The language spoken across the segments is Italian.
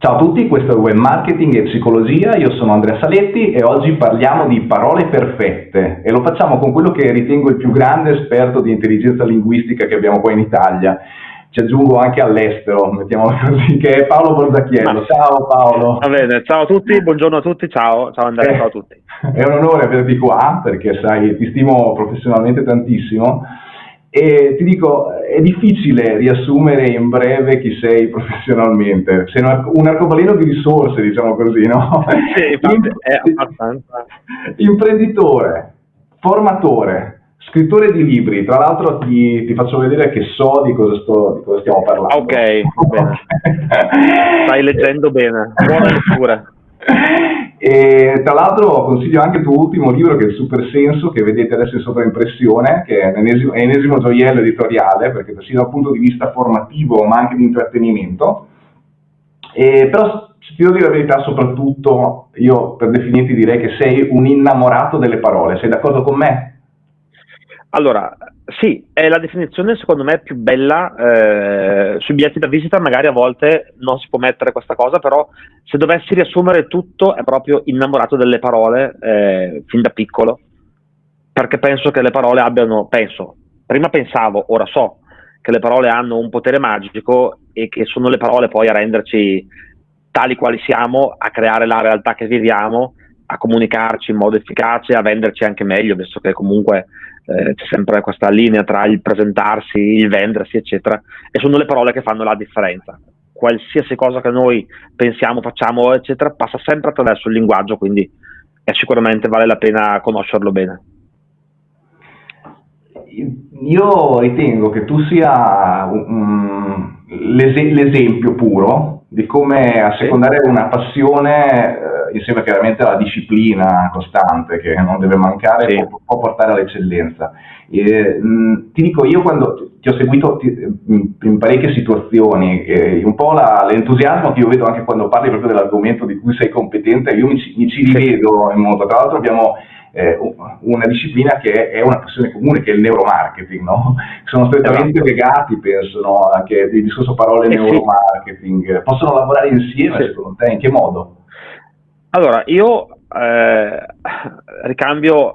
Ciao a tutti, questo è Web Marketing e Psicologia, io sono Andrea Saletti e oggi parliamo di parole perfette e lo facciamo con quello che ritengo il più grande esperto di intelligenza linguistica che abbiamo qua in Italia. Ci aggiungo anche all'estero, mettiamolo così, che è Paolo Borzacchiello. Ciao Paolo. Va bene, ciao a tutti, buongiorno a tutti, ciao, ciao Andrea, eh, ciao a tutti. È un onore averti qua perché sai, ti stimo professionalmente tantissimo e ti dico, è difficile riassumere in breve chi sei professionalmente, sei un arcobaleno di risorse, diciamo così, no? Sì, è abbastanza. Imprenditore, formatore, scrittore di libri, tra l'altro ti, ti, faccio vedere che so di cosa, sto, di cosa stiamo parlando. Ok, bene. Stai leggendo bene, buona lettura. E tra l'altro consiglio anche il tuo ultimo libro che è il Super Senso, che vedete adesso in sovraimpressione, che è l'ennesimo, ennesimo gioiello editoriale, perché sia dal punto di vista formativo ma anche di intrattenimento. E, però se ti devo dire la verità, soprattutto io per definirti direi che sei un innamorato delle parole, sei d'accordo con me? Allora, sì, è la definizione secondo me più bella, eh, sui biglietti da visita. Magari a volte non si può mettere questa cosa, però se dovessi riassumere tutto è proprio innamorato delle parole eh, fin da piccolo, perché penso che le parole abbiano, penso, prima pensavo, ora so che le parole hanno un potere magico e che sono le parole poi a renderci tali quali siamo, a creare la realtà che viviamo, a comunicarci in modo efficace, a venderci anche meglio, visto che comunque eh, c'è sempre questa linea tra il presentarsi, il vendersi, eccetera, e sono le parole che fanno la differenza. Qualsiasi cosa che noi pensiamo, facciamo, eccetera, passa sempre attraverso il linguaggio, quindi sicuramente vale la pena conoscerlo bene. Io ritengo che tu sia um, l'esempio puro di come assecondare una passione eh, insieme chiaramente alla disciplina costante che non deve mancare, sì. può, può, portare all'eccellenza. E, mh, ti dico, io quando ti ho seguito ti, in parecchie situazioni, eh, un po' la, l'entusiasmo che io vedo anche quando parli proprio dell'argomento di cui sei competente, io mi, mi ci rivedo in modo, tra l'altro abbiamo eh, una disciplina che è una passione comune, che è il neuromarketing, no? Sono strettamente esatto. legati, penso, no? anche il discorso parole eh neuromarketing. Sì. Possono lavorare insieme, sì. secondo te? In che modo? Allora, io eh, ricambio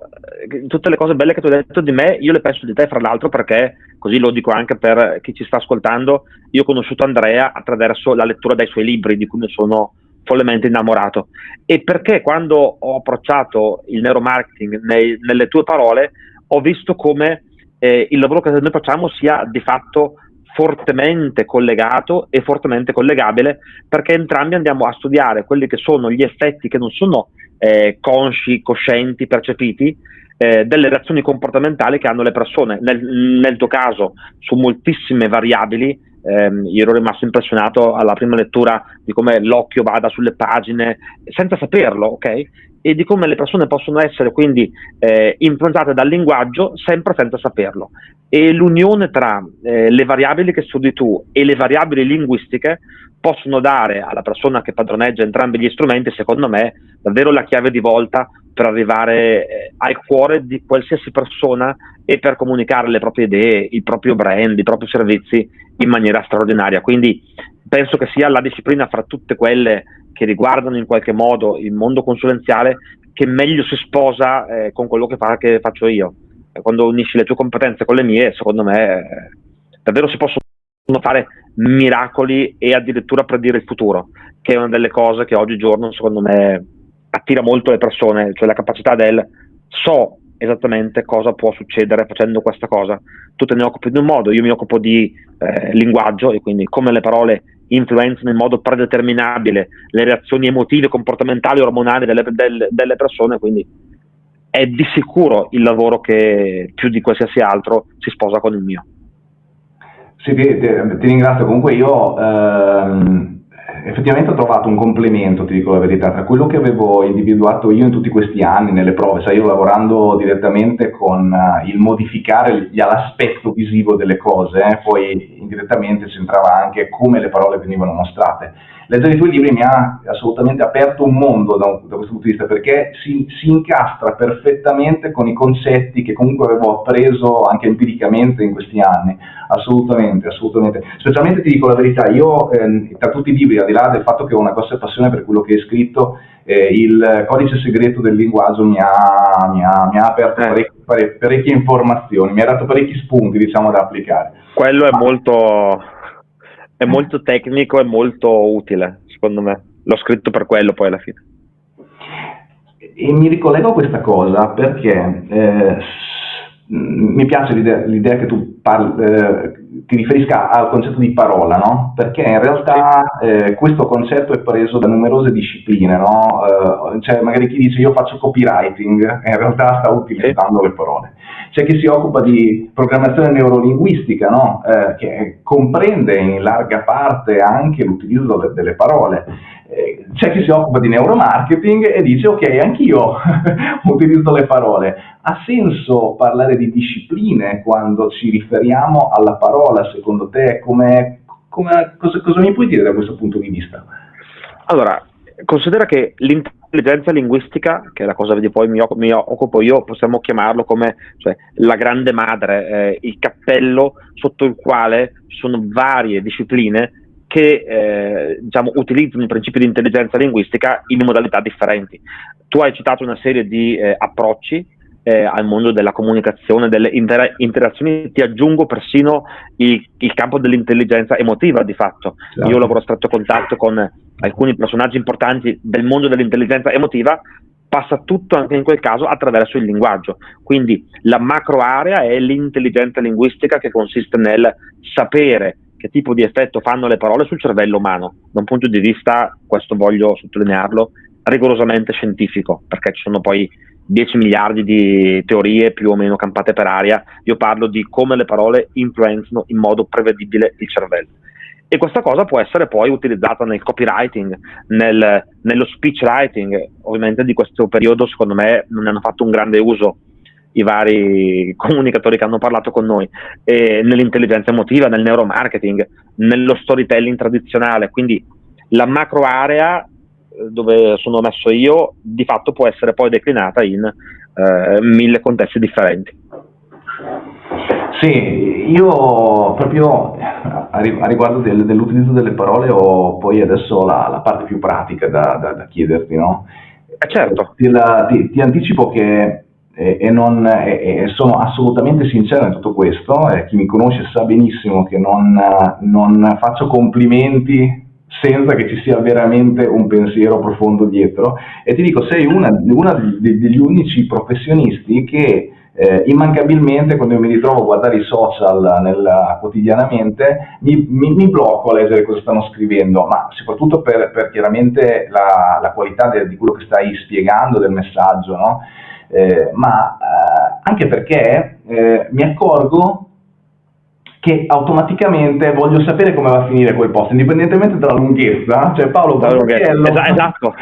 eh, tutte le cose belle che tu hai detto di me, io le penso di te, fra l'altro, perché così lo dico anche per chi ci sta ascoltando. Io ho conosciuto Andrea attraverso la lettura dei suoi libri, di cui mi sono follemente innamorato. E perché quando ho approcciato il neuromarketing nei, nelle tue parole, ho visto come eh, il lavoro che noi facciamo sia di fatto fortemente collegato e fortemente collegabile perché entrambi andiamo a studiare quelli che sono gli effetti che non sono eh, consci, coscienti, percepiti eh, delle reazioni comportamentali che hanno le persone. Nel, nel tuo caso su moltissime variabili, ehm, io ero rimasto impressionato alla prima lettura di come l'occhio vada sulle pagine senza saperlo, ok? E di come le persone possono essere quindi eh, influenzate dal linguaggio sempre senza saperlo. E l'unione tra eh, le variabili che studi tu e le variabili linguistiche possono dare alla persona che padroneggia entrambi gli strumenti, secondo me, davvero la chiave di volta per arrivare eh, al cuore di qualsiasi persona e per comunicare le proprie idee, il proprio brand, i propri servizi in maniera straordinaria. Quindi penso che sia la disciplina fra tutte quelle che riguardano in qualche modo il mondo consulenziale che meglio si sposa eh, con quello che, fa, che, faccio io. Quando unisci le tue competenze con le mie, secondo me eh, davvero si possono fare miracoli e addirittura predire il futuro, che è una delle cose che oggigiorno secondo me attira molto le persone, cioè la capacità del so esattamente cosa può succedere facendo questa cosa. Tu te ne occupi in un modo, io mi occupo di eh, linguaggio e quindi come le parole influenzano in modo predeterminabile le reazioni emotive, comportamentali, ormonali delle, delle, delle persone, quindi è di sicuro il lavoro che più di qualsiasi altro si sposa con il mio. Sì, ti, ti, ti ringrazio. Comunque io ehm, effettivamente ho trovato un complemento, ti dico la verità, tra quello che avevo individuato io in tutti questi anni nelle prove, sai, io lavorando direttamente con uh, il modificare l'aspetto visivo delle cose, eh, poi indirettamente c'entrava anche come le parole venivano mostrate. Leggere i tuoi libri mi ha assolutamente aperto un mondo da, da questo punto di vista, perché si, si, incastra perfettamente con i concetti che comunque avevo appreso anche empiricamente in questi anni, assolutamente, assolutamente. Specialmente ti dico la verità, io eh, tra tutti i libri, al di là del fatto che ho una grossa passione per quello che hai scritto, eh, il codice segreto del linguaggio mi ha, mi ha, mi ha aperto eh. parecchie, parecchie, informazioni, mi ha dato parecchi spunti diciamo, da applicare. Quello è molto, è molto tecnico e molto utile, secondo me. L'ho scritto per quello poi alla fine. E mi ricollego a questa cosa perché eh, mi piace l'idea, l'idea che tu parli, eh, ti riferisca al concetto di parola, no? Perché in realtà eh, questo concetto è preso da numerose discipline, no? Eh, cioè magari chi dice io faccio copywriting in realtà sta utilizzando le parole. C'è chi si occupa di programmazione neurolinguistica, no? Eh, che comprende in larga parte anche l'utilizzo delle, delle parole eh, c'è chi si occupa di neuromarketing e dice ok, anch'io utilizzo le parole. Ha senso parlare di discipline quando ci riferiamo alla parola, secondo te? Come, come, cosa, cosa mi puoi dire da questo punto di vista? Allora, considera che l'intelligenza linguistica, che è la cosa di poi mi, mi occupo io, possiamo chiamarlo come cioè, la grande madre, eh, il cappello sotto il quale sono varie discipline che eh, diciamo, utilizzano i principi di intelligenza linguistica in modalità differenti. Tu hai citato una serie di eh, approcci eh, al mondo della comunicazione, delle inter- interazioni, ti aggiungo persino il, il, campo dell'intelligenza emotiva di fatto. Certo. Io lavoro a stretto contatto con alcuni personaggi importanti del mondo dell'intelligenza emotiva, passa tutto anche in quel caso attraverso il linguaggio. Quindi la macro area è l'intelligenza linguistica che consiste nel sapere che tipo di effetto fanno le parole sul cervello umano, da un punto di vista, questo voglio sottolinearlo, rigorosamente scientifico, perché ci sono poi 10 miliardi di teorie più o meno campate per aria, io parlo di come le parole influenzano in modo prevedibile il cervello. E questa cosa può essere poi utilizzata nel copywriting, nel, nello speech writing, ovviamente di questo periodo secondo me non ne hanno fatto un grande uso i vari comunicatori che hanno parlato con noi, e nell'intelligenza emotiva, nel neuromarketing, nello storytelling tradizionale. Quindi la macro area eh, dove sono messo io di fatto può essere poi declinata in eh, mille contesti differenti. Sì, io proprio a riguardo del, dell'utilizzo delle parole ho poi adesso la, la parte più pratica da, da, da chiederti, no? Eh certo. Ti, la, ti, ti anticipo che e, e, non, e, sono assolutamente sincero in tutto questo, eh, chi mi conosce sa benissimo che non, non, faccio complimenti senza che ci sia veramente un pensiero profondo dietro e ti dico sei una degli unici professionisti che eh, immancabilmente quando io mi ritrovo a guardare i social nel, quotidianamente mi, mi, mi, blocco a leggere cosa stanno scrivendo, ma soprattutto per, per chiaramente la, la qualità de, di quello che stai spiegando del messaggio, no? eh, ma eh, anche perché eh, mi accorgo che automaticamente voglio sapere come va a finire quel post, indipendentemente dalla lunghezza, cioè Paolo Borghiello... Esatto.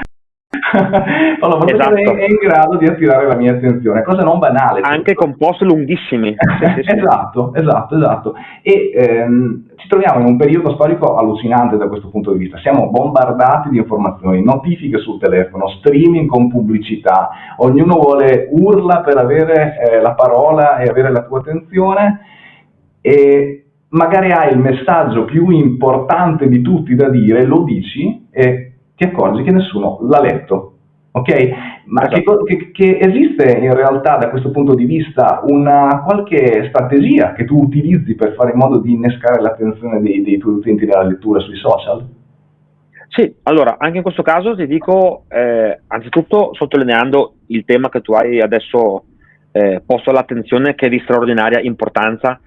Borghiello esatto. è in grado di attirare la mia attenzione, cosa non banale. Anche con post lunghissimi. sì, sì, esatto, esatto, esatto. E ehm, ci troviamo in un periodo storico allucinante da questo punto di vista. Siamo bombardati di informazioni, notifiche sul telefono, streaming con pubblicità, ognuno vuole urla per avere eh, la parola e avere la tua attenzione e magari hai il messaggio più importante di tutti da dire, lo dici e ti accorgi che nessuno l'ha letto. Ok? Ma esatto. che, che, esiste in realtà da questo punto di vista una qualche strategia che tu utilizzi per fare in modo di innescare l'attenzione dei, dei tuoi utenti della lettura sui social? Sì, allora anche in questo caso ti dico, eh, anzitutto sottolineando il tema che tu hai adesso eh, posto all'attenzione che è di straordinaria importanza,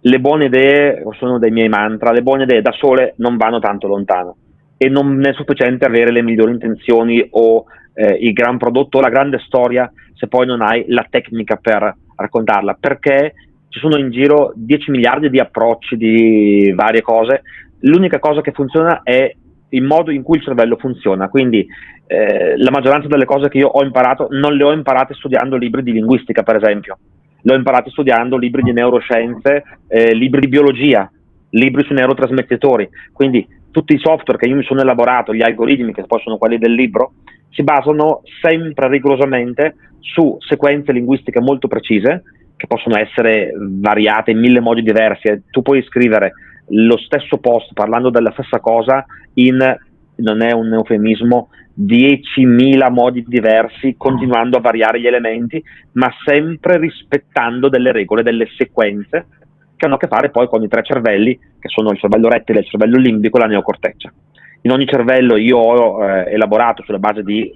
le buone idee sono dei miei mantra, le buone idee da sole non vanno tanto lontano e non è sufficiente avere le migliori intenzioni o eh, il gran prodotto o la grande storia se poi non hai la tecnica per raccontarla, perché ci sono in giro 10 miliardi di approcci di varie cose, l'unica cosa che funziona è il modo in cui il cervello funziona, quindi eh, la maggioranza delle cose che io ho imparato non le ho imparate studiando libri di linguistica, per esempio, le ho imparate studiando libri di neuroscienze, eh, libri di biologia, libri sui neurotrasmettitori, quindi tutti i software che io mi sono elaborato, gli algoritmi che poi sono quelli del libro, si basano sempre rigorosamente su sequenze linguistiche molto precise, che possono essere variate in mille modi diversi. Tu puoi scrivere lo stesso post parlando della stessa cosa in, non è un eufemismo, 10.000 modi diversi, continuando a variare gli elementi, ma sempre rispettando delle regole, delle sequenze che hanno a che fare poi con i tre cervelli, che sono il cervello rettile, il cervello limbico e la neocorteccia. In ogni cervello io ho eh, elaborato sulla base di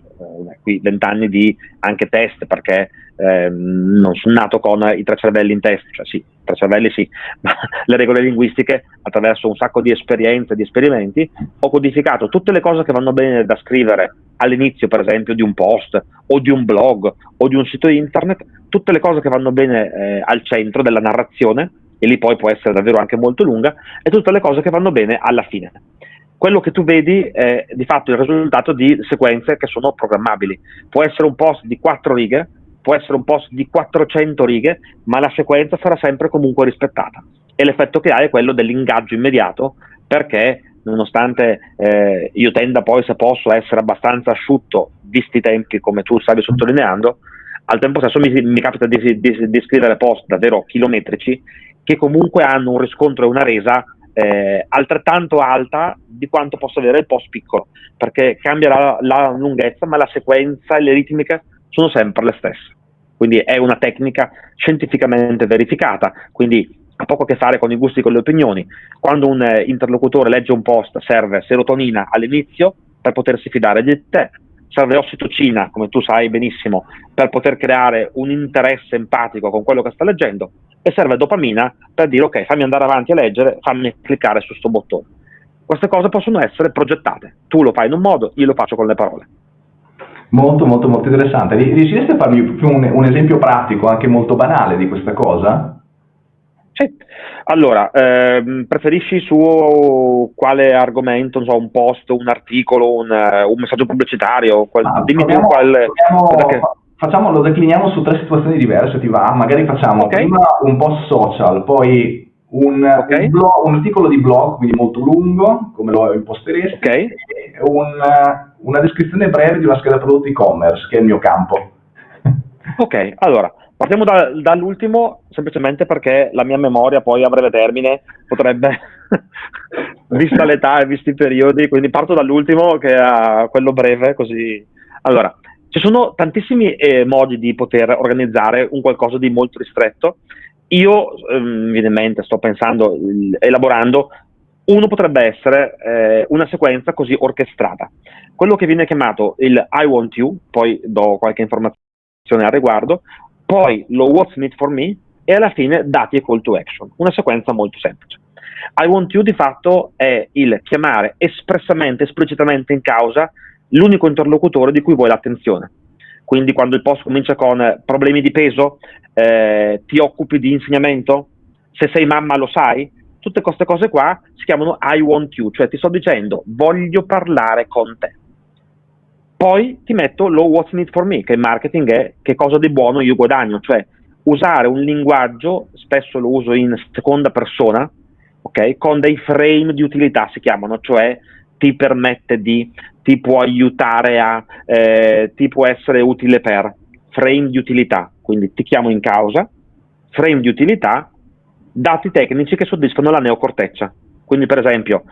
eh, 20 anni di anche test, perché eh, non sono nato con i tre cervelli in testa, cioè sì, tre cervelli sì, ma le regole linguistiche attraverso un sacco di esperienze, di esperimenti, ho codificato tutte le cose che vanno bene da scrivere all'inizio, per esempio, di un post o di un blog o di un sito internet, tutte le cose che vanno bene eh, al centro della narrazione e lì poi può essere davvero anche molto lunga, e tutte le cose che vanno bene alla fine. Quello che tu vedi è di fatto il risultato di sequenze che sono programmabili. Può essere un post di 4 righe, può essere un post di 400 righe, ma la sequenza sarà sempre comunque rispettata. E l'effetto che ha è quello dell'ingaggio immediato, perché nonostante eh, io tenda poi, se posso, essere abbastanza asciutto, visti i tempi come tu stavi sottolineando, al tempo stesso mi, mi capita di, di, di, scrivere post davvero chilometrici che comunque hanno un riscontro e una resa eh, altrettanto alta di quanto possa avere il post piccolo, perché cambia la, la lunghezza, ma la sequenza e le ritmiche sono sempre le stesse. Quindi è una tecnica scientificamente verificata, quindi ha poco a che fare con i gusti e con le opinioni. Quando un eh, interlocutore legge un post serve serotonina all'inizio per potersi fidare di te, serve ossitocina, come tu sai benissimo, per poter creare un interesse empatico con quello che sta leggendo e serve dopamina per dire ok, fammi andare avanti a leggere, fammi cliccare su questo bottone. Queste cose possono essere progettate. Tu lo fai in un modo, io lo faccio con le parole. Molto, molto, molto interessante. Riusciresti a farmi un, un esempio pratico, anche molto banale, di questa cosa? Sì, allora, ehm, preferisci su quale argomento, non so, un post, un articolo, un, un messaggio pubblicitario? Qual, ah, dimmi tu qual... Proviamo, facciamo, lo decliniamo su tre situazioni diverse, ti va? Magari facciamo okay. prima un post social, poi un, okay. un, blog, un, articolo di blog, quindi molto lungo, come lo imposteresti, okay. e un, una descrizione breve di una scheda prodotto e-commerce, che è il mio campo. Ok, allora, partiamo da, dall'ultimo, semplicemente perché la mia memoria poi a breve termine potrebbe, vista l'età e visti i periodi, quindi parto dall'ultimo che è quello breve, così... Allora, ci sono tantissimi eh, modi di poter organizzare un qualcosa di molto ristretto. Io, ehm, sto pensando, elaborando, uno potrebbe essere eh, una sequenza così orchestrata. Quello che viene chiamato il I want you, poi do qualche informazione al riguardo, poi lo what's in it for me e alla fine dati e call to action. Una sequenza molto semplice. I want you di fatto è il chiamare espressamente, esplicitamente in causa l'unico interlocutore di cui vuoi l'attenzione. Quindi quando il post comincia con problemi di peso, eh, ti occupi di insegnamento, se sei mamma lo sai, tutte queste cose qua si chiamano I want you, cioè ti sto dicendo voglio parlare con te. Poi ti metto lo what's in it for me, che il marketing è che cosa di buono io guadagno, cioè usare un linguaggio, spesso lo uso in seconda persona, ok, con dei frame di utilità si chiamano, cioè ti permette di, ti può aiutare a, eh, ti può essere utile per, frame di utilità, quindi ti chiamo in causa, frame di utilità, dati tecnici che soddisfano la neocorteccia. Quindi per esempio,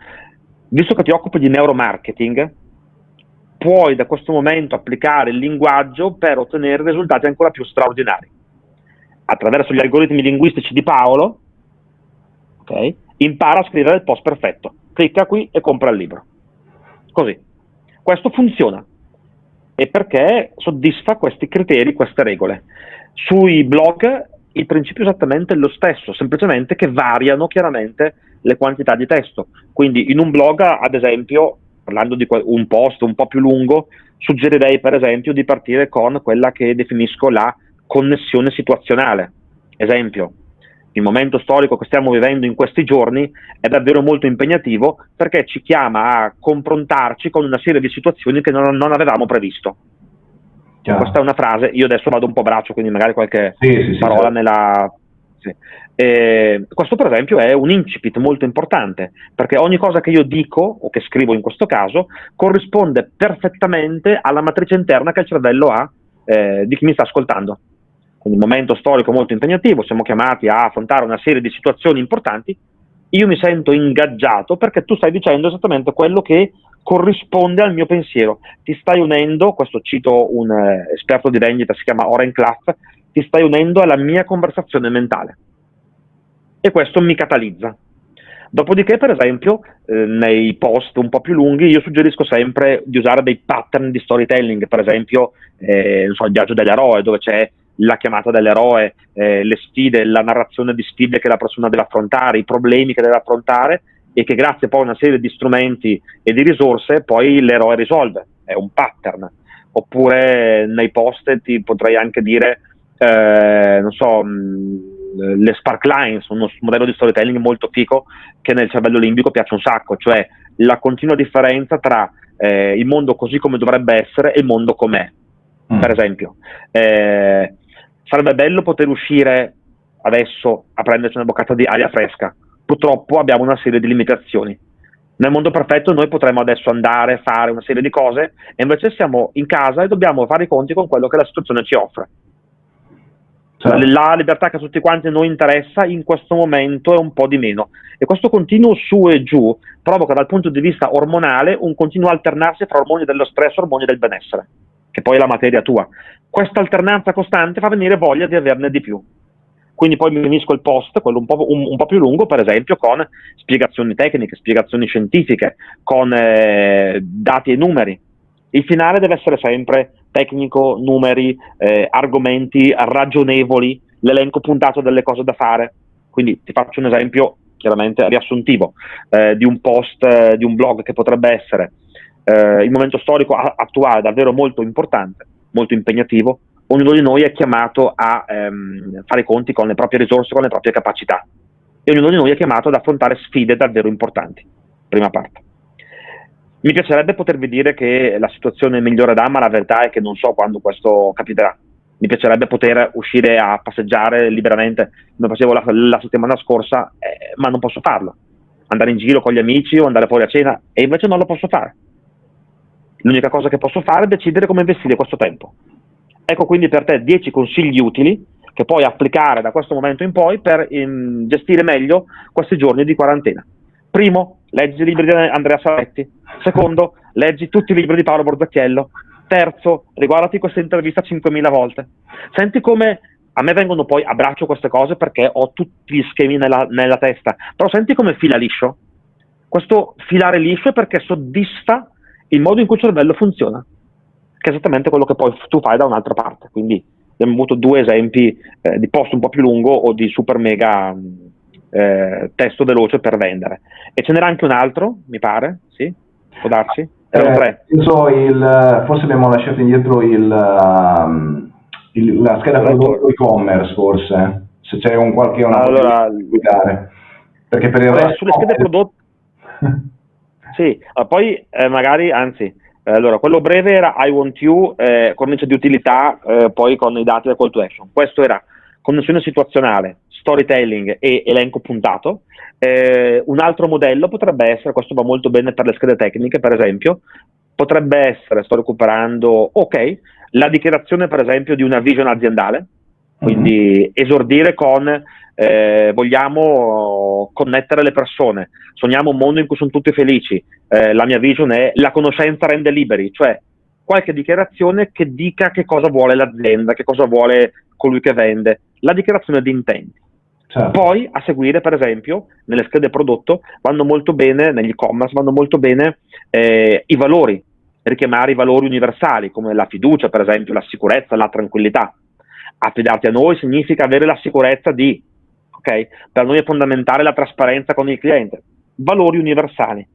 visto che ti occupi di neuromarketing, puoi da questo momento applicare il linguaggio per ottenere risultati ancora più straordinari. Attraverso gli algoritmi linguistici di Paolo, okay, impara a scrivere il post perfetto. Clicca qui e compra il libro. Così. Questo funziona. E perché soddisfa questi criteri, queste regole. Sui blog il principio è esattamente lo stesso, semplicemente che variano chiaramente le quantità di testo. Quindi in un blog, ad esempio, parlando di un post un po' più lungo, suggerirei per esempio di partire con quella che definisco la connessione situazionale. Esempio, il momento storico che stiamo vivendo in questi giorni è davvero molto impegnativo perché ci chiama a confrontarci con una serie di situazioni che non, non avevamo previsto. Chiaro. Questa è una frase, io adesso vado un po' a braccio, quindi magari qualche sì, sì, parola sì, nella... Eh, questo per esempio è un incipit molto importante, perché ogni cosa che io dico, o che scrivo in questo caso, corrisponde perfettamente alla matrice interna che il cervello ha eh, di chi mi sta ascoltando. Quindi un momento storico molto impegnativo, siamo chiamati a affrontare una serie di situazioni importanti, io mi sento ingaggiato perché tu stai dicendo esattamente quello che corrisponde al mio pensiero. Ti stai unendo, questo cito un eh, esperto di vendita, si chiama Oren Klaff, ti stai unendo alla mia conversazione mentale. E questo mi catalizza. Dopodiché, per esempio, eh, nei post un po' più lunghi, io suggerisco sempre di usare dei pattern di storytelling, per esempio, eh, so, il viaggio dell'eroe, dove c'è la chiamata dell'eroe, eh, le sfide, la narrazione di sfide che la persona deve affrontare, i problemi che deve affrontare e che grazie poi a una serie di strumenti e di risorse poi l'eroe risolve, è un pattern. Oppure nei post ti potrei anche dire, eh, non so, mh, le spark lines, uno modello di storytelling molto fico che nel cervello limbico piace un sacco, cioè la continua differenza tra eh, il mondo così come dovrebbe essere e il mondo com'è. Mm. Per esempio, eh, sarebbe bello poter uscire adesso a prenderci una boccata di aria fresca. Purtroppo abbiamo una serie di limitazioni. Nel mondo perfetto noi potremmo adesso andare, a fare una serie di cose e invece siamo in casa e dobbiamo fare i conti con quello che la situazione ci offre. Certo. La libertà che a tutti quanti noi interessa in questo momento è un po' di meno e questo continuo su e giù provoca dal punto di vista ormonale un continuo alternarsi tra ormoni dello stress e ormoni del benessere, che poi è la materia tua. Questa alternanza costante fa venire voglia di averne di più. Quindi poi mi finisco il post, quello un po', un, un po', più lungo, per esempio, con spiegazioni tecniche, spiegazioni scientifiche, con eh, dati e numeri. Il finale deve essere sempre tecnico, numeri, eh, argomenti ragionevoli, l'elenco puntato delle cose da fare. Quindi ti faccio un esempio chiaramente riassuntivo eh, di un post, eh, di un blog che potrebbe essere eh, il momento storico attuale davvero molto importante, molto impegnativo. Ognuno di noi è chiamato a ehm, fare conti con le proprie risorse, con le proprie capacità e ognuno di noi è chiamato ad affrontare sfide davvero importanti. Prima parte. Mi piacerebbe potervi dire che la situazione migliorerà, ma la verità è che non so quando questo capiterà. Mi piacerebbe poter uscire a passeggiare liberamente, come facevo la, la settimana scorsa, eh, ma non posso farlo. Andare in giro con gli amici o andare fuori a cena, e invece non lo posso fare. L'unica cosa che posso fare è decidere come investire questo tempo. Ecco quindi per te 10 consigli utili che puoi applicare da questo momento in poi per in, gestire meglio questi giorni di quarantena. Primo, leggi i libri di Andrea Saletti. Secondo, leggi tutti i libri di Paolo Borzacchiello. Terzo, riguardati questa intervista 5.000 volte. Senti come a me vengono poi, abbraccio queste cose perché ho tutti gli schemi nella, nella testa, però senti come fila liscio. Questo filare liscio è perché soddisfa il modo in cui il cervello funziona, che è esattamente quello che poi tu fai da un'altra parte. Quindi abbiamo avuto due esempi eh, di post un po' più lungo o di super mega eh, testo veloce per vendere. E ce n'era anche un altro, mi pare, sì? Può darsi? Erano eh, tre. So il, forse abbiamo lasciato indietro il, um, il, la scheda prodotto e-commerce, forse, se c'è un qualche una allora, guidare. Perché per il resto... Sulle schede prodotto... sì, poi eh, magari, anzi, eh, allora, quello breve era I want you, eh, cornice di utilità, eh, poi con i dati del call to action. Questo era connessione situazionale, storytelling e elenco puntato. Eh, un altro modello potrebbe essere, questo va molto bene per le schede tecniche, per esempio, potrebbe essere, sto recuperando, ok, la dichiarazione per esempio di una vision aziendale, quindi mm-hmm. esordire con eh, vogliamo connettere le persone, sogniamo un mondo in cui sono tutti felici, eh, la mia vision è la conoscenza rende liberi, cioè qualche dichiarazione che dica che cosa vuole l'azienda, che cosa vuole colui che vende, la dichiarazione di intenti. Certo. Poi a seguire, per esempio, nelle schede prodotto vanno molto bene, negli e-commerce vanno molto bene eh, i valori, richiamare i valori universali come la fiducia, per esempio, la sicurezza, la tranquillità. Affidarti a noi significa avere la sicurezza di, ok? Per noi è fondamentale la trasparenza con il cliente. Valori universali.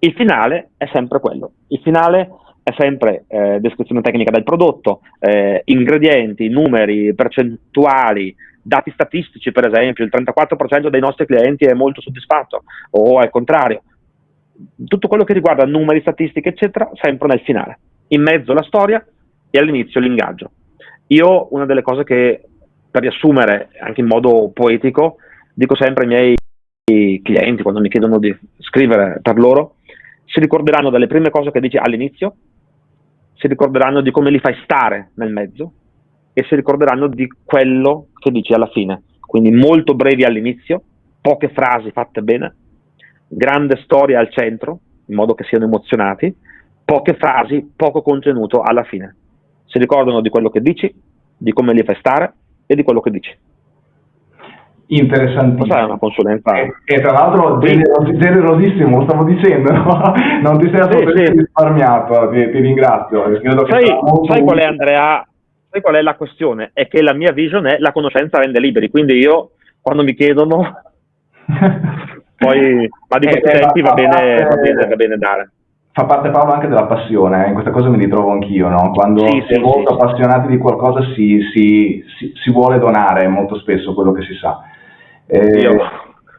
Il finale è sempre quello. Il finale è sempre eh, descrizione tecnica del prodotto, eh, ingredienti, numeri, percentuali, dati statistici, per esempio, il 34% dei nostri clienti è molto soddisfatto o al contrario. Tutto quello che riguarda numeri, statistiche, eccetera, sempre nel finale. In mezzo la storia e all'inizio l'ingaggio. Io una delle cose che, per riassumere anche in modo poetico, dico sempre ai miei clienti quando mi chiedono di scrivere per loro, si ricorderanno delle prime cose che dici all'inizio, si ricorderanno di come li fai stare nel mezzo e si ricorderanno di quello che dici alla fine. Quindi molto brevi all'inizio, poche frasi fatte bene, grande storia al centro, in modo che siano emozionati, poche frasi, poco contenuto alla fine. Si ricordano di quello che dici, di come li fai stare e di quello che dici. Interessantissimo. Questa è una consulenza. E, e tra l'altro generos- generosissimo, lo stavo dicendo, no? non ti sei assolutamente sì, sì. risparmiato, ti, ti ringrazio. Sai, sai qual è Andrea? Sai qual è la questione? È che la mia vision è la conoscenza rende liberi, quindi io quando mi chiedono poi, ma di questi eh, tempi va bene, va, bene, va bene dare fa parte Paolo anche della passione, eh? in questa cosa mi ritrovo anch'io, no? quando sì, si è sì, molto sì, appassionati di qualcosa si, si, si, si, vuole donare molto spesso quello che si sa. Eh, io,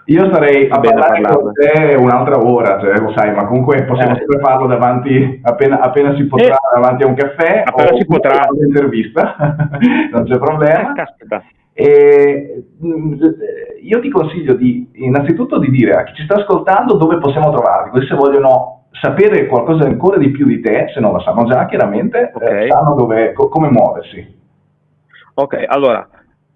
io starei a parlare con te un'altra ora, cioè, lo sai, ma comunque possiamo eh. sempre farlo davanti, appena, appena si potrà, eh. davanti a un caffè appena si potrà. un'intervista, non c'è problema. Eh, e, mm, io ti consiglio di, innanzitutto di dire a chi ci sta ascoltando dove possiamo trovarti, così se vogliono sapere qualcosa ancora di più di te, se non lo sanno già chiaramente, okay. eh, sanno dove, co- come muoversi. Ok, allora,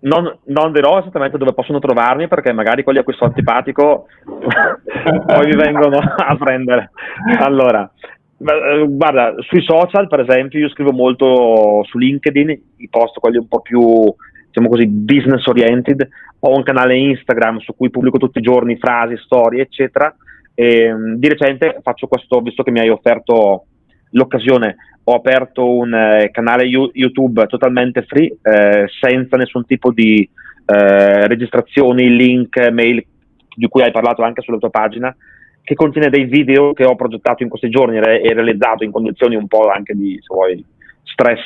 non, non, dirò esattamente dove possono trovarmi perché magari quelli a cui sono antipatico poi mi vengono a prendere. Allora, eh, guarda, sui social per esempio io scrivo molto su LinkedIn, i post quelli un po' più diciamo così business oriented, ho un canale Instagram su cui pubblico tutti i giorni frasi, storie eccetera e, ehm, di recente faccio questo, visto che mi hai offerto l'occasione, ho aperto un eh, canale YouTube totalmente free, eh, senza nessun tipo di eh, registrazioni, link, mail, di cui hai parlato anche sulla tua pagina, che contiene dei video che ho progettato in questi giorni e realizzato in condizioni un po' anche di, vuoi, stress,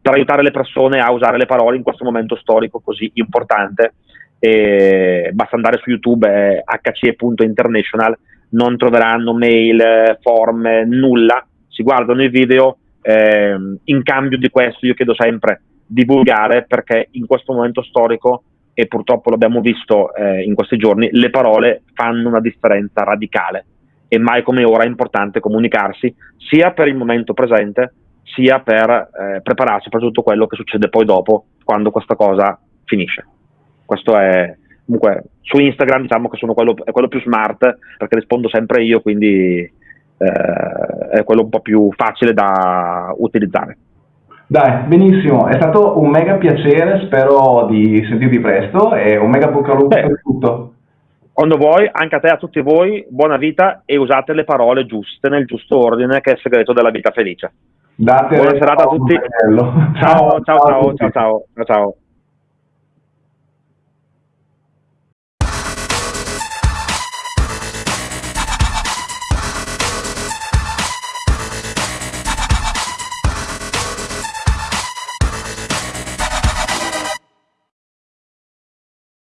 per aiutare le persone a usare le parole in questo momento storico così importante. E basta andare su YouTube, eh, hce.international, non troveranno mail, form, nulla, si guardano i video, eh, in cambio di questo io chiedo sempre divulgare perché in questo momento storico e purtroppo l'abbiamo visto eh, in questi giorni, le parole fanno una differenza radicale e mai come ora è importante comunicarsi sia per il momento presente sia per eh, prepararsi per tutto quello che succede poi dopo quando questa cosa finisce. Questo è, comunque su Instagram diciamo che sono quello, è quello più smart perché rispondo sempre io, quindi eh, è quello un po' più facile da utilizzare. Dai, benissimo, è stato un mega piacere, spero di sentirti presto e un mega bocca al lupo per tutto. Quando vuoi, anche a te e a tutti voi, buona vita e usate le parole giuste nel giusto ordine che è il segreto della vita felice. Date Buona serata a tutti. Ciao, ciao, ciao, ciao, ciao, ciao. ciao.